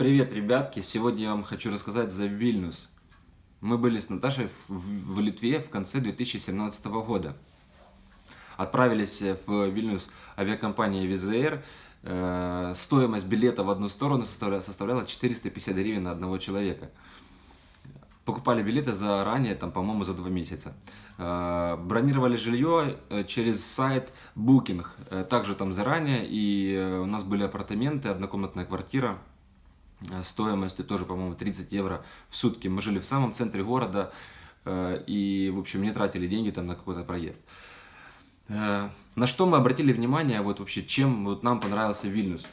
Привет, ребятки! Сегодня я вам хочу рассказать за Вильнюс. Мы были с Наташей в, в Литве в конце 2017 года. Отправились в Вильнюс авиакомпания Визаир. Э, стоимость билета в одну сторону составляла, составляла 450 гривен на одного человека. Покупали билеты заранее, там, по-моему, за два месяца. Э, бронировали жилье э, через сайт Booking, э, также там заранее. И э, у нас были апартаменты, однокомнатная квартира Э, стоимостью тоже, по-моему, 30 евро в сутки. Мы жили в самом центре города э, и, в общем, не тратили деньги там на какой-то проезд. Э, на что мы обратили внимание, вот вообще, чем вот нам понравился Вильнюс?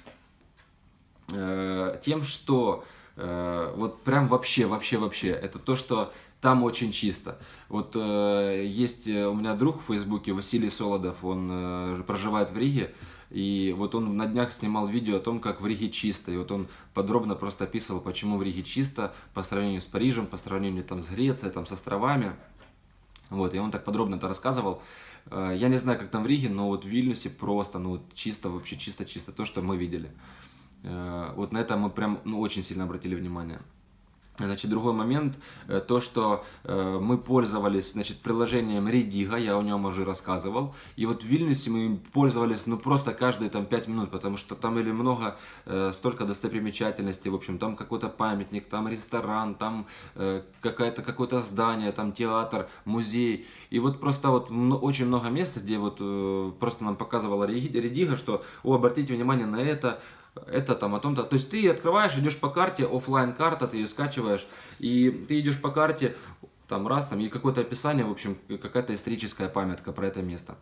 Тем, что вот прям вообще, вообще, вообще, это то, что там очень чисто. Вот есть у меня друг в Фейсбуке, Василий Солодов, он проживает в Риге, и вот он на днях снимал видео о том, как в Риге чисто. И вот он подробно просто описывал, почему в Риге чисто по сравнению с Парижем, по сравнению там, с Грецией, там, с островами. Вот, и он так подробно это рассказывал. Э, я не знаю, как там в Риге, но вот в Вильнюсе просто, ну, чисто, вообще чисто-чисто, то, что мы видели. Э, вот на это мы прям, ну, очень сильно обратили внимание. Значит, другой момент, э, то, что э, мы пользовались, значит, приложением Rediga, я о нем уже рассказывал, и вот в Вильнюсе мы пользовались, ну, просто каждые там 5 минут, потому что там или много, э, столько достопримечательностей, в общем, там какой-то памятник, там ресторан, там какое-то какое-то здание, там театр, музей, и вот просто вот очень много мест, где вот просто нам показывала Rediga, что, о, обратите внимание на это, это там о том-то. То есть ты открываешь, идешь по карте, офлайн карта, ты ее скачиваешь, и ты идешь по карте, там раз, там и какое-то описание, в общем, какая-то историческая памятка про это место.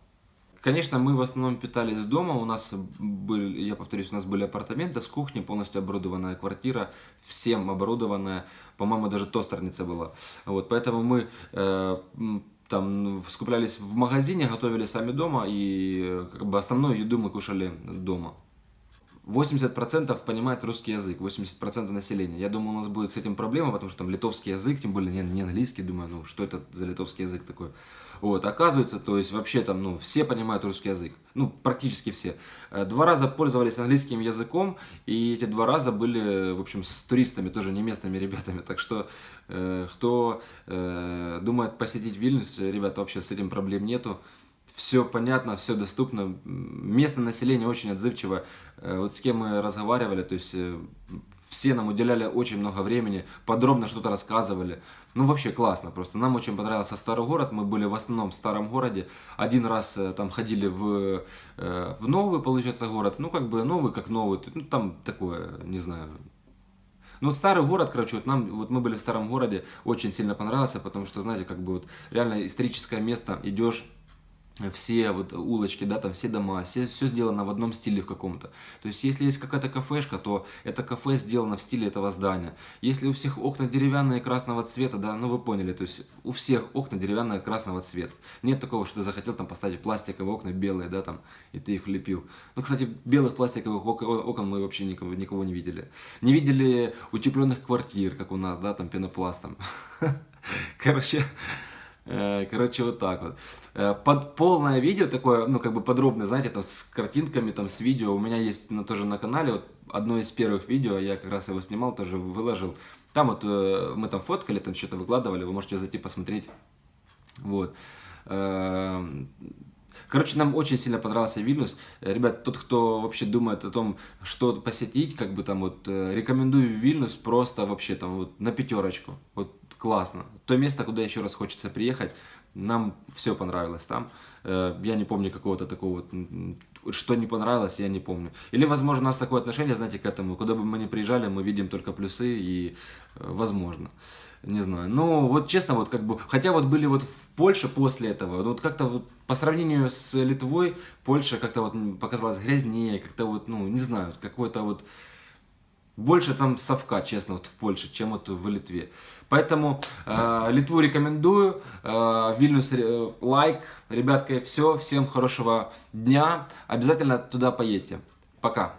Конечно, мы в основном питались дома, у нас были, я повторюсь, у нас были апартаменты с кухней, полностью оборудованная квартира, всем оборудованная, по-моему, даже тостерница была. Вот, поэтому мы э, там скуплялись в магазине, готовили сами дома, и как бы основную еду мы кушали дома. 80% понимает русский язык, 80% населения. Я думаю, у нас будет с этим проблема, потому что там литовский язык, тем более не, не английский, думаю, ну что это за литовский язык такой. Вот, оказывается, то есть вообще там, ну, все понимают русский язык, ну, практически все. Э, два раза пользовались английским языком, и эти два раза были, в общем, с туристами, тоже не местными ребятами. Так что, э, кто э, думает посетить Вильнюс, ребята, вообще с этим проблем нету все понятно, все доступно. Местное население очень отзывчиво. Э, вот с кем мы разговаривали, то есть э, все нам уделяли очень много времени, подробно что-то рассказывали. Ну, вообще классно просто. Нам очень понравился старый город, мы были в основном в старом городе. Один раз э, там ходили в, в новый, получается, город. Ну, как бы новый, как новый. Ну, там такое, не знаю, ну, старый город, короче, вот нам, вот мы были в старом городе, очень сильно понравился, потому что, знаете, как бы вот реально историческое место, идешь, все вот улочки, да, там все дома, все, все сделано в одном стиле в каком-то. То есть, если есть какая-то кафешка, то это кафе сделано в стиле этого здания. Если у всех окна деревянные красного цвета, да, ну вы поняли, то есть у всех окна деревянные красного цвета. Нет такого, что ты захотел там поставить пластиковые окна белые, да, там, и ты их лепил. Ну, кстати, белых пластиковых окон мы вообще никого, никого не видели. Не видели утепленных квартир, как у нас, да, там пенопластом. Короче, короче, вот так вот. Э, под полное видео такое, ну, как бы подробное, знаете, там с картинками, там с видео. У меня есть ну, тоже на канале, вот одно из первых видео, я как раз его снимал, тоже выложил. Там вот э, мы там фоткали, там что-то выкладывали, вы можете зайти посмотреть. Вот. Короче, нам очень сильно понравился Вильнюс. Ребят, тот, кто вообще думает о том, что посетить, как бы там вот, рекомендую Вильнюс просто вообще там вот на пятерочку. Вот классно. То место, куда еще раз хочется приехать, нам все понравилось там. Э, я не помню какого-то такого, что не понравилось, я не помню. Или, возможно, у нас такое отношение, знаете, к этому, куда бы мы ни приезжали, мы видим только плюсы и э, возможно. Не знаю. Ну, вот честно, вот как бы, хотя вот были вот в Польше после этого, вот как-то вот по сравнению с Литвой, Польша как-то вот показалась грязнее, как-то вот, ну, не знаю, какой-то вот больше там совка, честно, вот в Польше, чем вот в Литве. Поэтому э, Литву рекомендую, э, Вильнюс э, лайк. Ребятки, все, всем хорошего дня. Обязательно туда поедьте. Пока.